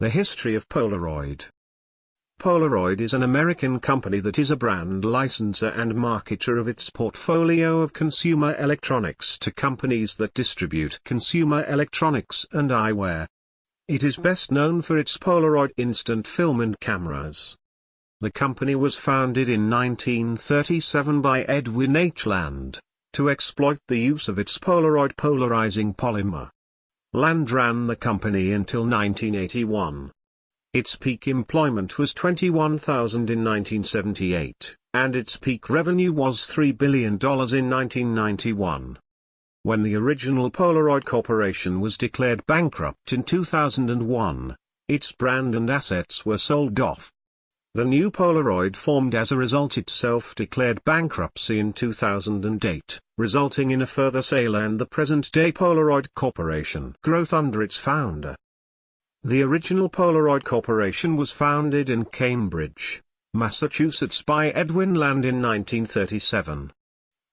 The history of Polaroid. Polaroid is an American company that is a brand licensor and marketer of its portfolio of consumer electronics to companies that distribute consumer electronics and eyewear. It is best known for its Polaroid instant film and cameras. The company was founded in 1937 by Edwin H. Land, to exploit the use of its Polaroid polarizing polymer. Land ran the company until 1981. Its peak employment was 21,000 in 1978, and its peak revenue was $3 billion in 1991. When the original Polaroid Corporation was declared bankrupt in 2001, its brand and assets were sold off. The new Polaroid formed as a result itself declared bankruptcy in 2008, resulting in a further sale and the present-day Polaroid Corporation growth under its founder. The original Polaroid Corporation was founded in Cambridge, Massachusetts by Edwin Land in 1937.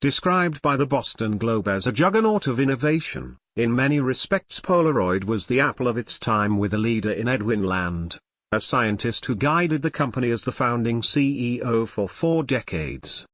Described by the Boston Globe as a juggernaut of innovation, in many respects Polaroid was the apple of its time with a leader in Edwin Land, a scientist who guided the company as the founding CEO for four decades.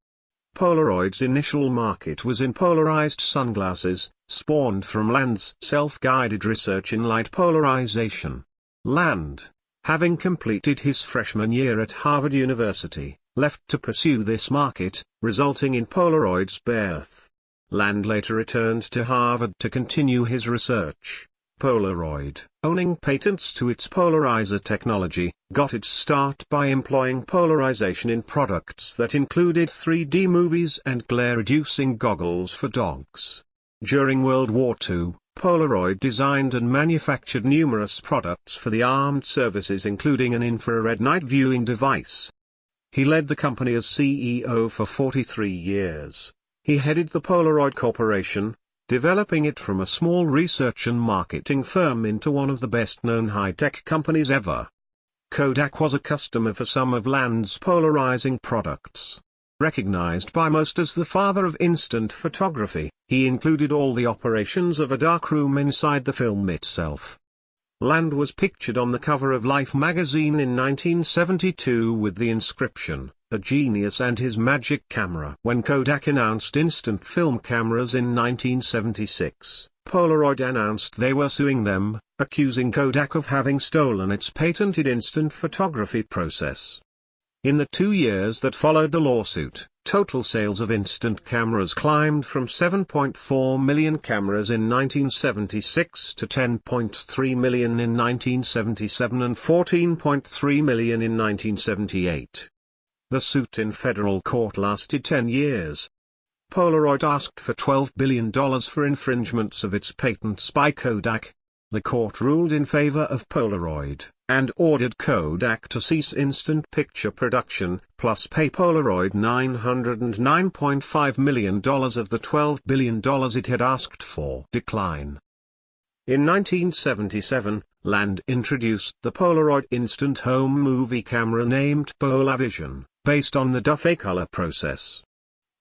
Polaroid's initial market was in polarized sunglasses, spawned from Land's self-guided research in light polarization. Land, having completed his freshman year at Harvard University, left to pursue this market, resulting in Polaroid's birth. Land later returned to Harvard to continue his research. Polaroid, owning patents to its polarizer technology, got its start by employing polarization in products that included 3D movies and glare-reducing goggles for dogs. During World War II, Polaroid designed and manufactured numerous products for the armed services including an infrared night viewing device. He led the company as CEO for 43 years. He headed the Polaroid Corporation, developing it from a small research and marketing firm into one of the best-known high-tech companies ever. Kodak was a customer for some of Land's polarizing products. Recognized by most as the father of instant photography, he included all the operations of a darkroom inside the film itself. Land was pictured on the cover of Life magazine in 1972 with the inscription, a genius and his magic camera. When Kodak announced instant film cameras in 1976, Polaroid announced they were suing them, accusing Kodak of having stolen its patented instant photography process. In the two years that followed the lawsuit, total sales of instant cameras climbed from 7.4 million cameras in 1976 to 10.3 million in 1977 and 14.3 million in 1978. The suit in federal court lasted 10 years. Polaroid asked for $12 billion for infringements of its patents by Kodak. The court ruled in favor of Polaroid, and ordered Kodak to cease instant picture production, plus pay Polaroid $909.5 million of the $12 billion it had asked for. Decline. In 1977, Land introduced the Polaroid instant home movie camera named PolaVision based on the Dufay-color process.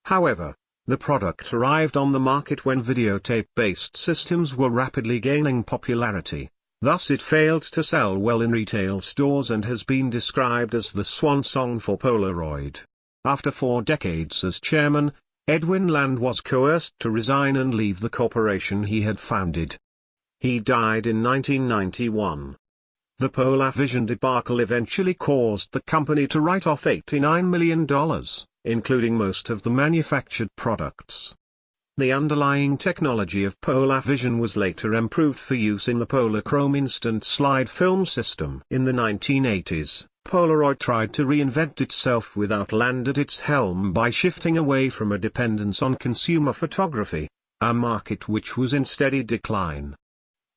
However, the product arrived on the market when videotape-based systems were rapidly gaining popularity, thus it failed to sell well in retail stores and has been described as the swan song for Polaroid. After four decades as chairman, Edwin Land was coerced to resign and leave the corporation he had founded. He died in 1991. The PolaVision debacle eventually caused the company to write off $89 million, including most of the manufactured products. The underlying technology of PolaVision was later improved for use in the Polachrome instant slide film system. In the 1980s, Polaroid tried to reinvent itself without Land at its helm by shifting away from a dependence on consumer photography, a market which was in steady decline.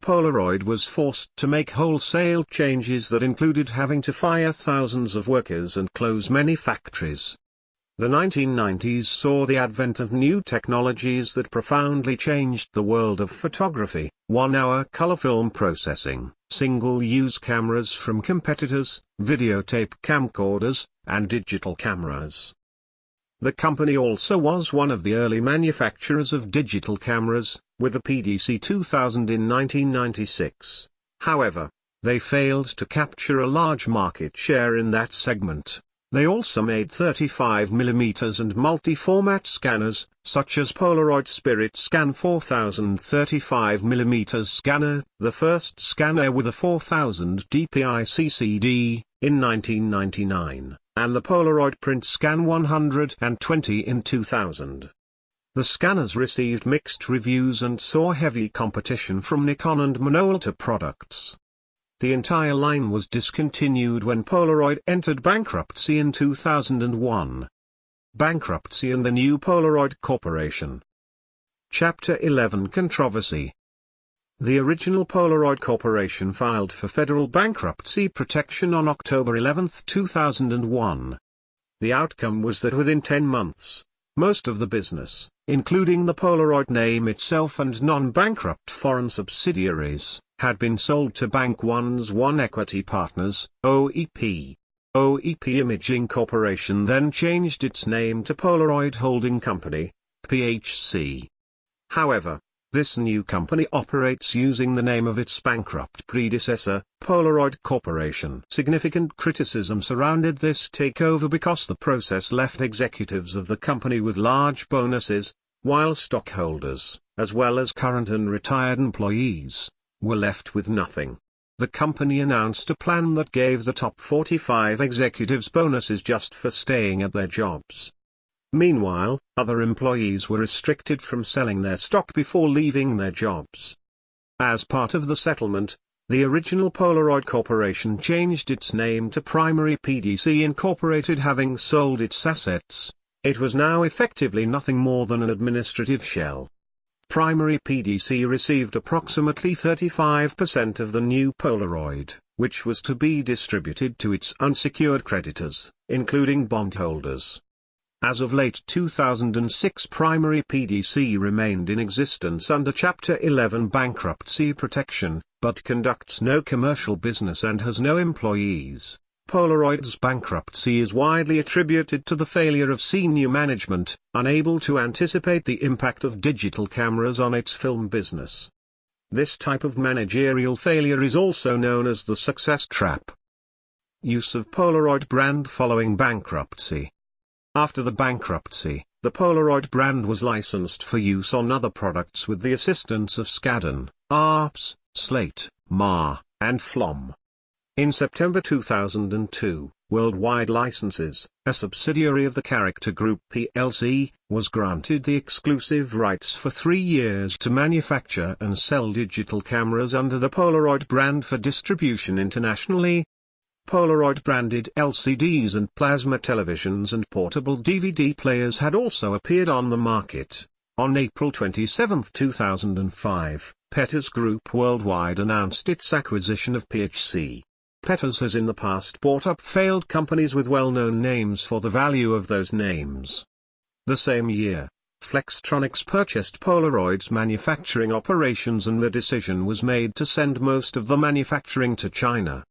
Polaroid was forced to make wholesale changes that included having to fire thousands of workers and close many factories. The 1990s saw the advent of new technologies that profoundly changed the world of photography, one-hour color film processing, single-use cameras from competitors, videotape camcorders, and digital cameras. The company also was one of the early manufacturers of digital cameras, with the PDC 2000 in 1996. However, they failed to capture a large market share in that segment. They also made 35mm and multi-format scanners, such as Polaroid SprintScan 4000 35mm scanner, the first scanner with a 4000 dpi CCD, in 1999, and the Polaroid SprintScan 120 in 2000. The scanners received mixed reviews and saw heavy competition from Nikon and Minolta products. The entire line was discontinued when Polaroid entered bankruptcy in 2001. Bankruptcy and the new Polaroid Corporation. Chapter 11 Controversy The original Polaroid Corporation filed for federal bankruptcy protection on October 11, 2001. The outcome was that within 10 months, most of the business, including the Polaroid name itself and non-bankrupt foreign subsidiaries, had been sold to Bank One's One Equity Partners, OEP. OEP Imaging Corporation then changed its name to Polaroid Holding Company, PHC. However, this new company operates using the name of its bankrupt predecessor, Polaroid Corporation. Significant criticism surrounded this takeover because the process left executives of the company with large bonuses, while stockholders, as well as current and retired employees, were left with nothing. The company announced a plan that gave the top 45 executives bonuses just for staying at their jobs. Meanwhile, other employees were restricted from selling their stock before leaving their jobs. As part of the settlement, the original Polaroid Corporation changed its name to Primary PDC Incorporated having sold its assets, it was now effectively nothing more than an administrative shell. Primary PDC received approximately 35% of the new Polaroid, which was to be distributed to its unsecured creditors, including bondholders. As of late 2006 Primary PDC remained in existence under Chapter 11 bankruptcy protection, but conducts no commercial business and has no employees. Polaroid's bankruptcy is widely attributed to the failure of senior management, unable to anticipate the impact of digital cameras on its film business. This type of managerial failure is also known as the success trap. Use of Polaroid brand following bankruptcy. After the bankruptcy, the Polaroid brand was licensed for use on other products with the assistance of Skadden, ARPS, Slate, Meagher, and Flom. In September 2002, Worldwide Licenses, a subsidiary of the Character Group plc, was granted the exclusive rights for three years to manufacture and sell digital cameras under the Polaroid brand for distribution internationally. Polaroid branded LCDs and plasma televisions and portable DVD players had also appeared on the market. On April 27, 2005, Petters Group Worldwide announced its acquisition of PHC. Petters has in the past bought up failed companies with well-known names for the value of those names. The same year, Flextronics purchased Polaroid's manufacturing operations and the decision was made to send most of the manufacturing to China.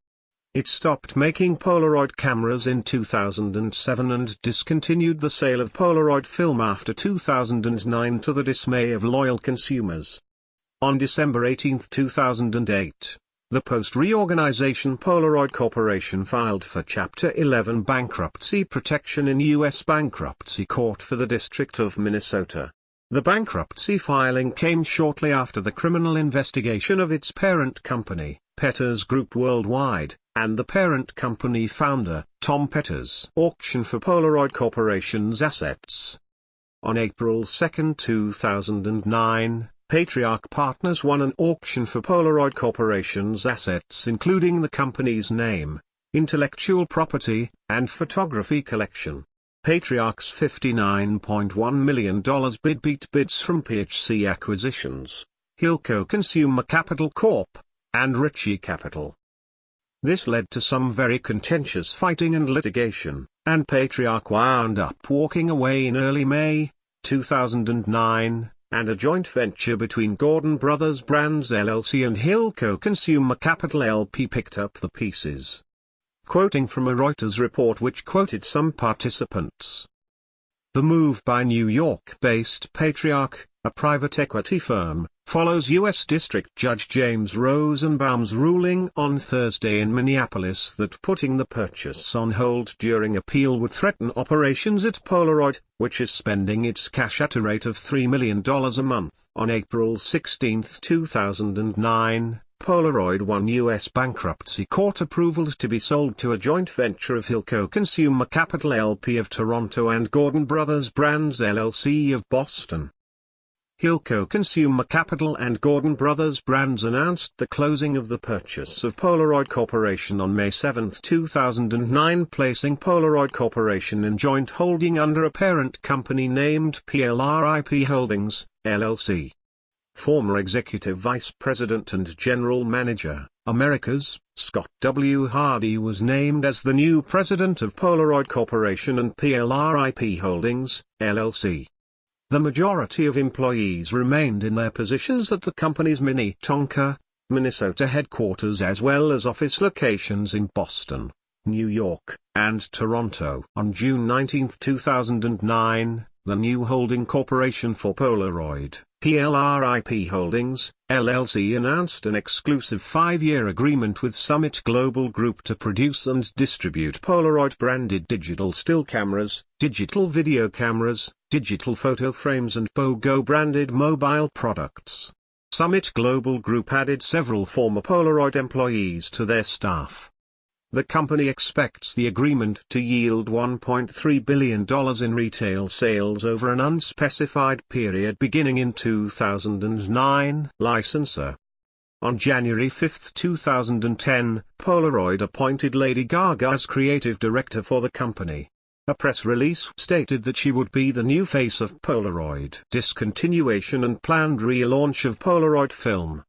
It stopped making Polaroid cameras in 2007 and discontinued the sale of Polaroid film after 2009 to the dismay of loyal consumers. On December 18, 2008, the post-reorganization Polaroid Corporation filed for Chapter 11 bankruptcy protection in U.S. Bankruptcy Court for the District of Minnesota. The bankruptcy filing came shortly after the criminal investigation of its parent company, Petters Group Worldwide, and the parent company founder, Tom Petters' auction for Polaroid Corporation's assets. On April 2, 2009, Patriarch Partners won an auction for Polaroid Corporation's assets including the company's name, intellectual property, and photography collection. Patriarch's $59.1 million bid beat bids from PHC Acquisitions, Hilco Consumer Capital Corp., and Ritchie Capital. This led to some very contentious fighting and litigation, and Patriarch wound up walking away in early May, 2009, and a joint venture between Gordon Brothers Brands LLC and Hilco Consumer Capital LP picked up the pieces. Quoting from a Reuters report which quoted some participants. The move by New York-based Patriarch, a private equity firm, follows U.S. District Judge James Rosenbaum's ruling on Thursday in Minneapolis that putting the purchase on hold during appeal would threaten operations at Polaroid, which is spending its cash at a rate of $3 million a month. On April 16, 2009, Polaroid won U.S. bankruptcy court approval to be sold to a joint venture of Hilco Consumer Capital LP of Toronto and Gordon Brothers Brands LLC of Boston. Hilco Consumer Capital and Gordon Brothers Brands announced the closing of the purchase of Polaroid Corporation on May 7, 2009 placing Polaroid Corporation in joint holding under a parent company named PLRIP Holdings, LLC. Former Executive Vice President and General Manager, Americas, Scott W. Hardy was named as the new president of Polaroid Corporation and PLRIP Holdings, LLC. The majority of employees remained in their positions at the company's Minnetonka, Minnesota headquarters as well as office locations in Boston, New York, and Toronto. On June 19, 2009, the new holding corporation for Polaroid, PLRIP Holdings, LLC announced an exclusive five-year agreement with Summit Global Group to produce and distribute Polaroid-branded digital still cameras, digital video cameras, digital photo frames and POGO-branded mobile products. Summit Global Group added several former Polaroid employees to their staff. The company expects the agreement to yield $1.3 billion in retail sales over an unspecified period beginning in 2009. Licensor On January 5, 2010, Polaroid appointed Lady Gaga as creative director for the company. A press release stated that she would be the new face of Polaroid. Discontinuation and planned relaunch of Polaroid film.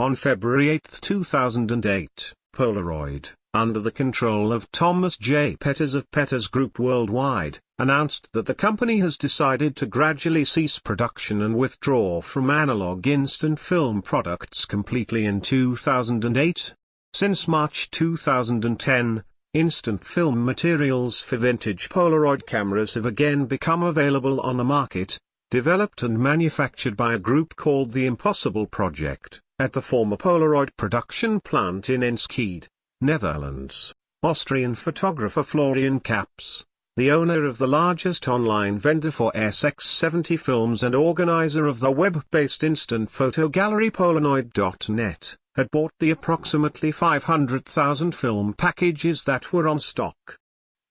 On February 8, 2008, Polaroid, under the control of Thomas J. Petters of Petters Group Worldwide, announced that the company has decided to gradually cease production and withdraw from analog instant film products completely in 2008. Since March 2010, instant film materials for vintage Polaroid cameras have again become available on the market, developed and manufactured by a group called the Impossible Project, at the former Polaroid production plant in Enschede. Netherlands, Austrian photographer Florian Kaps, the owner of the largest online vendor for SX70 films and organizer of the web-based instant photo gallery Polanoid.net, had bought the approximately 500,000 film packages that were on stock.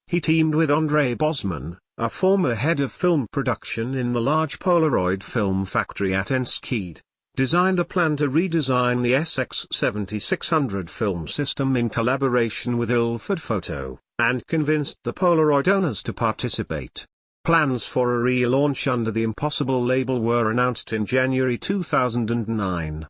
He teamed with André Bosman, a former head of film production in the large Polaroid film factory at Enschede, designed a plan to redesign the SX7600 film system in collaboration with Ilford Photo, and convinced the Polaroid owners to participate. Plans for a relaunch under the Impossible label were announced in January 2009.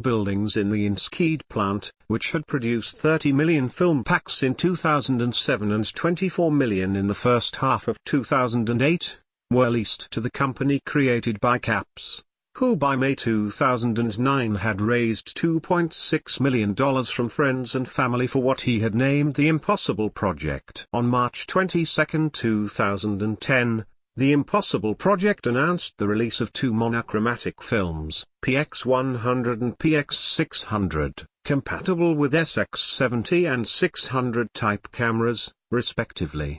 Buildings in the Enschede plant, which had produced 30 million film packs in 2007 and 24 million in the first half of 2008, were leased to the company created by Kaps who by May 2009 had raised $2.6 million from friends and family for what he had named the Impossible Project. On March 22, 2010, the Impossible Project announced the release of two monochromatic films, PX100 and PX600, compatible with SX70 and 600 type cameras, respectively.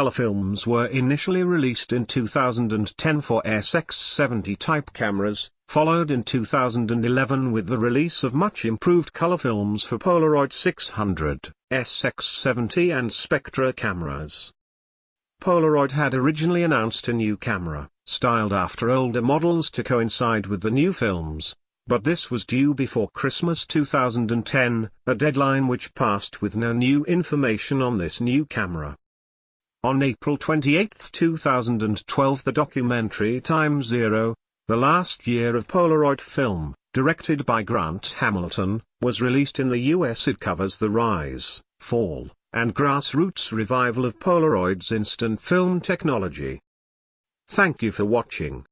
Color films were initially released in 2010 for SX70 type cameras, followed in 2011 with the release of much improved color films for Polaroid 600, SX70 and Spectra cameras. Polaroid had originally announced a new camera, styled after older models to coincide with the new films, but this was due before Christmas 2010, a deadline which passed with no new information on this new camera. On April 28, 2012 the documentary Time Zero, The Last Year of Polaroid Film, directed by Grant Hamilton, was released in the US. It covers the rise, fall, and grassroots revival of Polaroid's instant film technology. Thank you for watching.